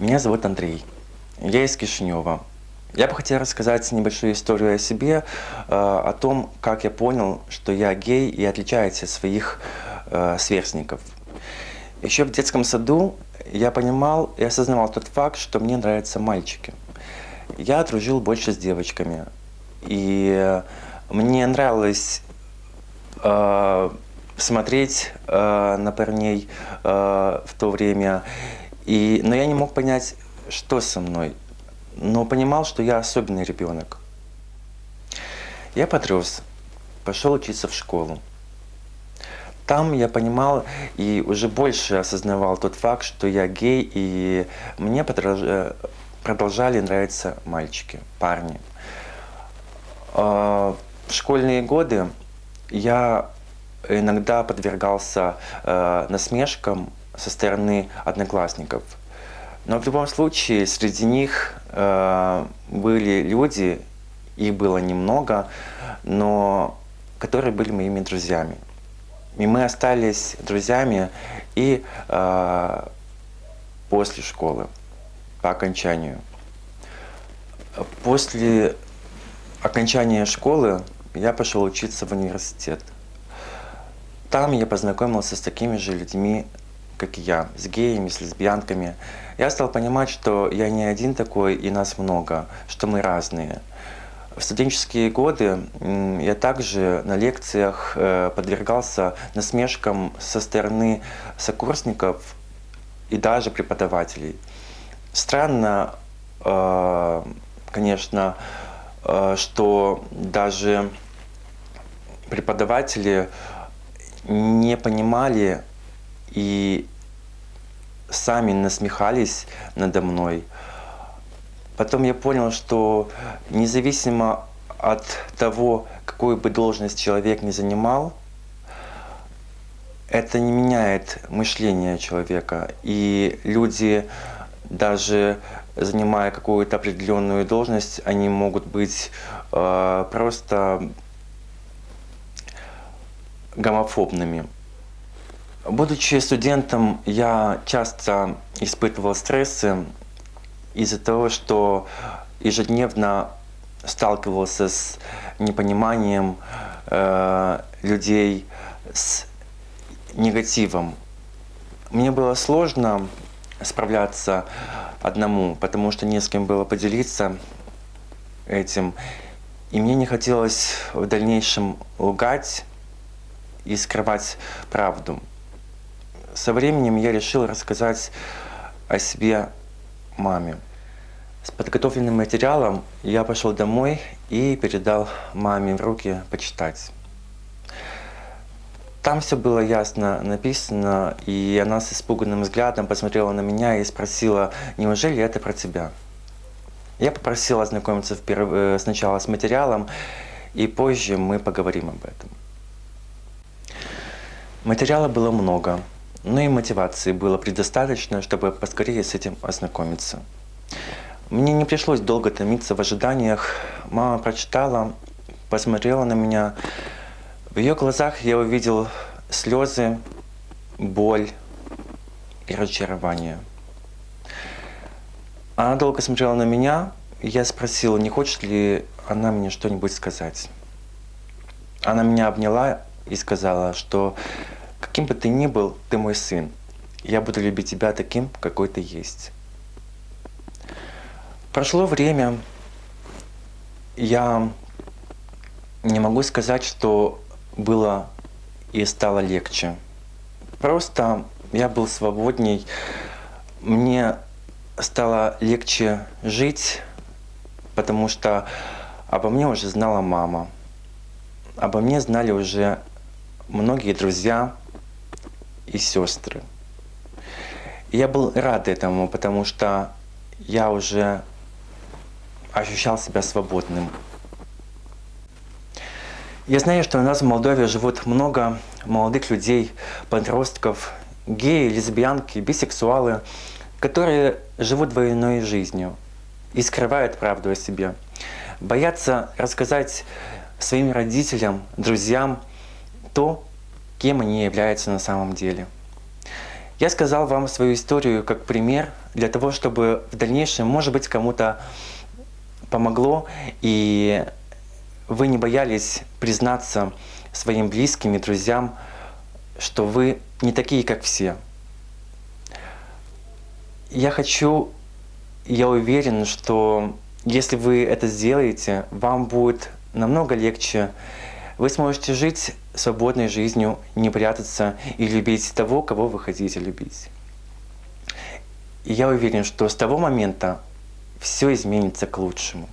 Меня зовут Андрей. Я из Кишинева. Я бы хотел рассказать небольшую историю о себе, э, о том, как я понял, что я гей и отличаюсь от своих э, сверстников. Еще в детском саду я понимал и осознавал тот факт, что мне нравятся мальчики. Я дружил больше с девочками. И мне нравилось э, смотреть э, на парней э, в то время. И, но я не мог понять, что со мной. Но понимал, что я особенный ребенок. Я подрос, пошел учиться в школу. Там я понимал и уже больше осознавал тот факт, что я гей, и мне продолжали нравиться мальчики, парни. А, в школьные годы я иногда подвергался э, насмешкам со стороны одноклассников. Но в любом случае среди них э, были люди, их было немного, но которые были моими друзьями. И мы остались друзьями и э, после школы, по окончанию. После окончания школы я пошел учиться в университет. Там я познакомился с такими же людьми, как и я, с геями, с лесбиянками. Я стал понимать, что я не один такой, и нас много, что мы разные. В студенческие годы я также на лекциях э, подвергался насмешкам со стороны сокурсников и даже преподавателей. Странно, э, конечно, э, что даже преподаватели не понимали и сами насмехались надо мной. Потом я понял, что независимо от того, какую бы должность человек не занимал, это не меняет мышление человека. И люди, даже занимая какую-то определенную должность, они могут быть э, просто гомофобными. Будучи студентом, я часто испытывал стрессы из-за того, что ежедневно сталкивался с непониманием э, людей, с негативом. Мне было сложно справляться одному, потому что не с кем было поделиться этим. И мне не хотелось в дальнейшем лгать, и скрывать правду. Со временем я решил рассказать о себе маме. С подготовленным материалом я пошел домой и передал маме в руки почитать. Там все было ясно написано, и она с испуганным взглядом посмотрела на меня и спросила, неужели это про тебя? Я попросил ознакомиться э, сначала с материалом, и позже мы поговорим об этом. Материала было много, но и мотивации было предостаточно, чтобы поскорее с этим ознакомиться. Мне не пришлось долго томиться в ожиданиях. Мама прочитала, посмотрела на меня. В ее глазах я увидел слезы, боль и разочарование. Она долго смотрела на меня, я спросил, не хочет ли она мне что-нибудь сказать. Она меня обняла и сказала, что каким бы ты ни был, ты мой сын. Я буду любить тебя таким, какой ты есть. Прошло время, я не могу сказать, что было и стало легче. Просто я был свободней, мне стало легче жить, потому что обо мне уже знала мама, обо мне знали уже многие друзья и сестры. Я был рад этому, потому что я уже ощущал себя свободным. Я знаю, что у нас в Молдове живут много молодых людей, подростков, геи, лесбиянки, бисексуалы, которые живут двойной жизнью и скрывают правду о себе. Боятся рассказать своим родителям, друзьям то, кем они являются на самом деле. Я сказал вам свою историю как пример для того, чтобы в дальнейшем, может быть, кому-то помогло, и вы не боялись признаться своим близким и друзьям, что вы не такие, как все. Я хочу, я уверен, что если вы это сделаете, вам будет намного легче. Вы сможете жить свободной жизнью, не прятаться и любить того, кого вы хотите любить. И я уверен, что с того момента все изменится к лучшему.